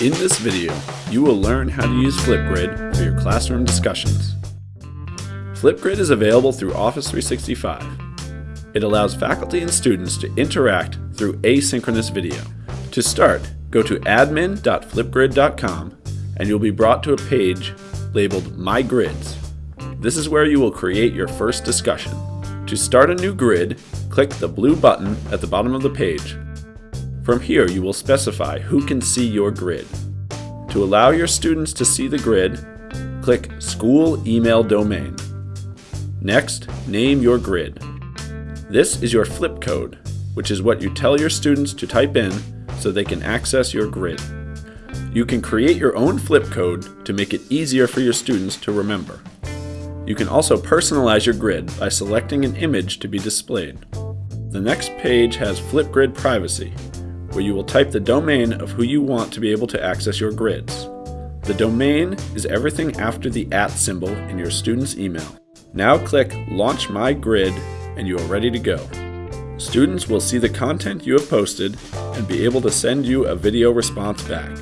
In this video, you will learn how to use Flipgrid for your classroom discussions. Flipgrid is available through Office 365. It allows faculty and students to interact through asynchronous video. To start, go to admin.flipgrid.com and you'll be brought to a page labeled My Grids. This is where you will create your first discussion. To start a new grid, click the blue button at the bottom of the page. From here, you will specify who can see your grid. To allow your students to see the grid, click School Email Domain. Next, name your grid. This is your flip code, which is what you tell your students to type in so they can access your grid. You can create your own flip code to make it easier for your students to remember. You can also personalize your grid by selecting an image to be displayed. The next page has Flipgrid Privacy, where you will type the domain of who you want to be able to access your grids. The domain is everything after the at symbol in your student's email. Now click Launch My Grid and you are ready to go. Students will see the content you have posted and be able to send you a video response back.